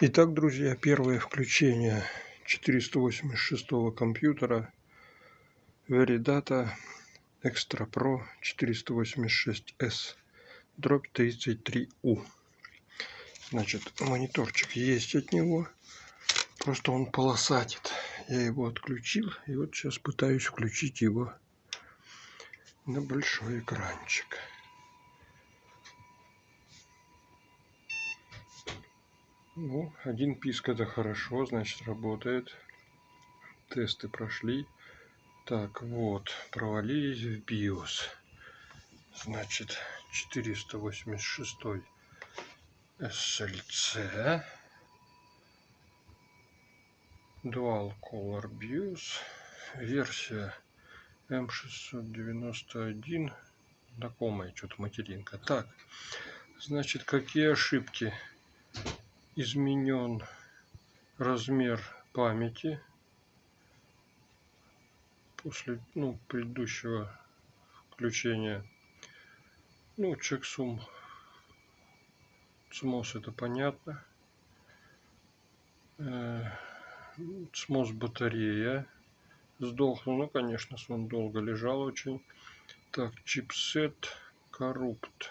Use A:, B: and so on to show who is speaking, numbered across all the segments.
A: Итак, друзья, первое включение 486 компьютера Veridata Extra Pro 486S дробь 33U. Значит, мониторчик есть от него, просто он полосатит. Я его отключил, и вот сейчас пытаюсь включить его на большой экранчик. Ну, один писк это хорошо, значит работает. Тесты прошли. Так, вот, провалились в BIOS. Значит, 486 SLC. Dual Color BIOS. Версия М691. Знакомая что-то материнка. Так, значит, какие ошибки? Изменен размер памяти после ну, предыдущего включения. Ну, чексум смос это понятно. Смос батарея сдохла. Ну, конечно, он долго лежал очень. Так, чипсет коррупт.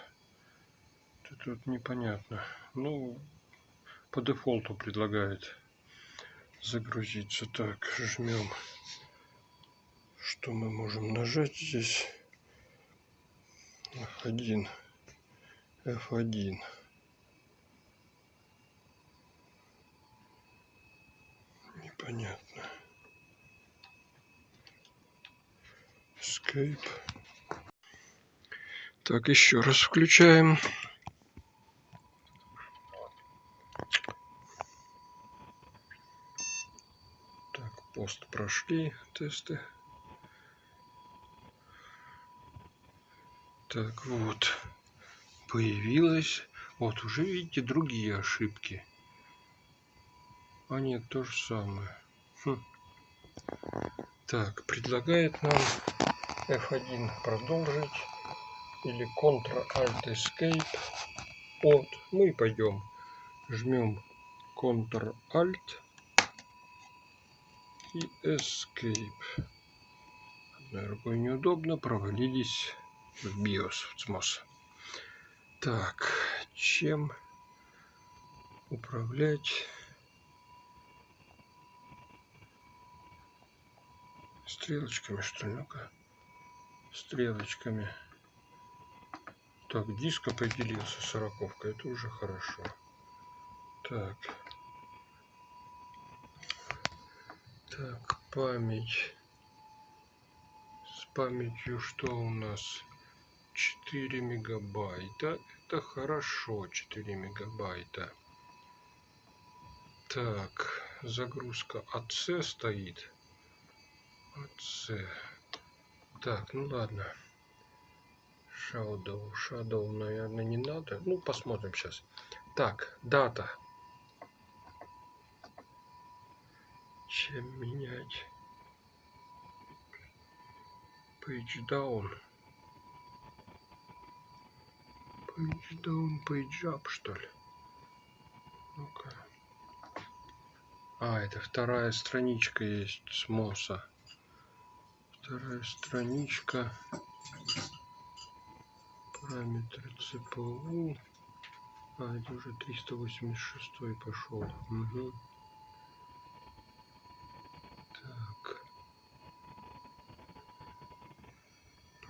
A: Это тут непонятно. Ну, по дефолту предлагает загрузиться. Так, жмем. Что мы можем нажать здесь? F1. F1. Непонятно. Escape. Так, еще раз включаем. Пост прошли тесты. Так вот, появилось. Вот уже видите другие ошибки. А нет, то же самое. Хм. Так, предлагает нам F1 продолжить или Ctrl-Alt-Escape. Вот, мы пойдем. Жмем Ctrl-Alt и Escape. Одной рукой неудобно, провалились в BIOS, в CMOS. Так, чем управлять стрелочками, что ли? Ну-ка, стрелочками. Так, диск определился, сороковка, это уже хорошо. Так. Так, память. С памятью что у нас? 4 мегабайта. Это хорошо, 4 мегабайта. Так, загрузка АЦ стоит. АЦ. Так, ну ладно. Shadow. Shadow, наверное, не надо. Ну, посмотрим сейчас. Так, дата. Чем менять? Down. Page up что ли? Ну-ка. А это вторая страничка есть с моса. Вторая страничка. Параметры цпу. А это уже 386 пошел. Угу.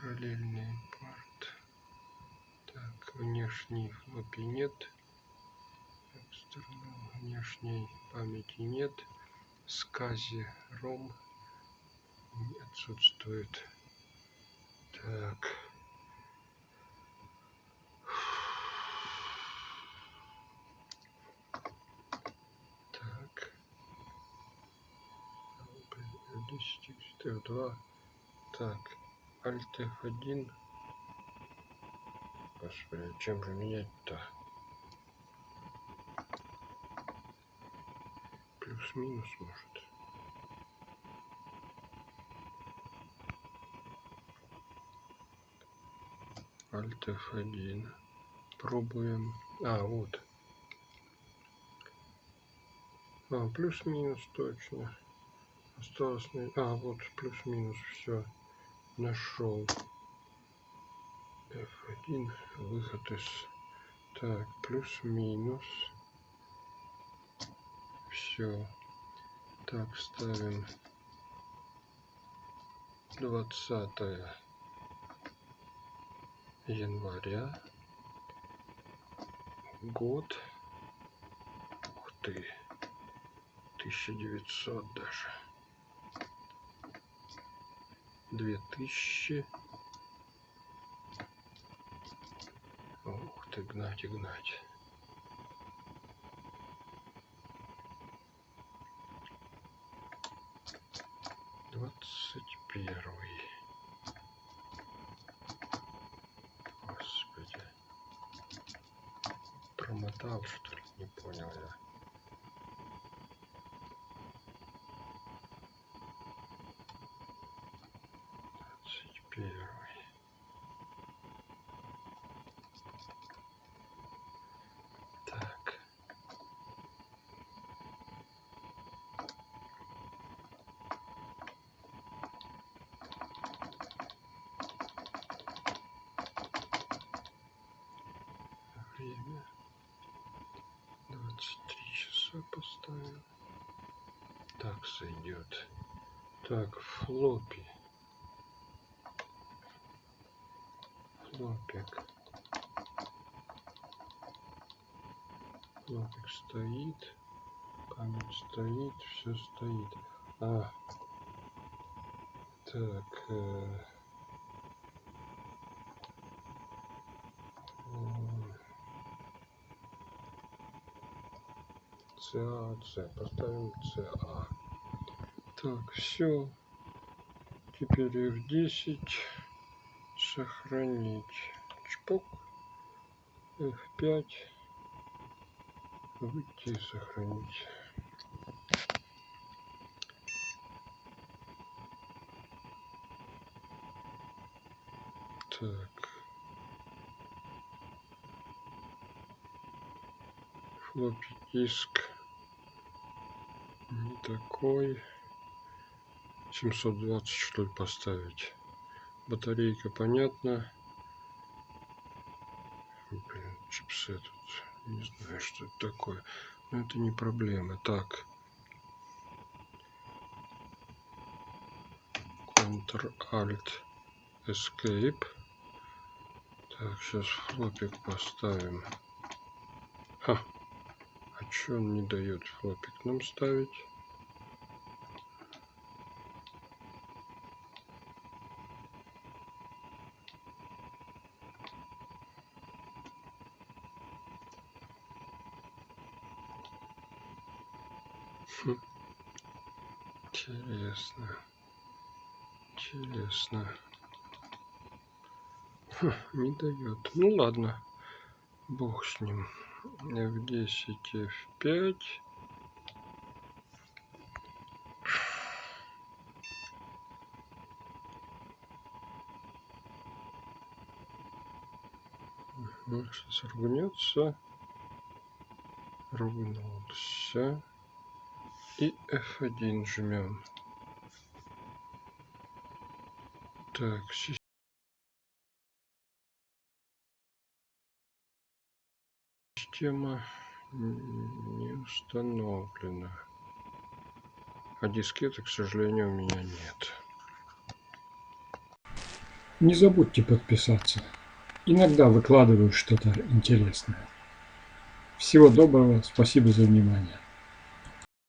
A: Параллельный порт. Так, внешний флопи нет. Экстернал внешней памяти нет. Скази ром отсутствует. Так. Так. 10 2 Так. Alt F1. Господи, чем же менять-то? Плюс-минус может. Alt F1. Пробуем. А, вот. А, плюс-минус точно. Осталось... А, вот плюс-минус, все. Нашел. F1, выход из... Так, плюс-минус. Все. Так, ставим 20 января. Год. Ух ты. 1900 даже. 2000. Ух ты, гнать и гнать. Двадцать первый. Господи. Промотал, что ли? Не понял я. Двадцать первый. Так. Время. Двадцать три часа поставил. Так сойдет. Так, флопи. Флопик. Флопик стоит. Память стоит. Все стоит. А. Так. Э, ЦА, С. Поставим ЦА. Так, все. Теперь F10. Сохранить. Чпок. F5. Выйти и сохранить. Так. Флоппи диск. Не такой. 720 что ли поставить. Батарейка понятно. Блин, чипсы тут. Не знаю, что это такое. Но это не проблема. Так. Ctrl-Alt Escape. Так, сейчас флопик поставим. Ха. А что он не дает флопик нам ставить? Интересно. Интересно. Хм, не дает. Ну ладно. Бог с ним. F10, F5. Ну, сейчас ругнется. Ругнулся. И F1 жмем. Так, система не установлена. А дискеты, к сожалению, у меня нет.
B: Не забудьте подписаться. Иногда выкладываю что-то интересное. Всего доброго, спасибо за внимание.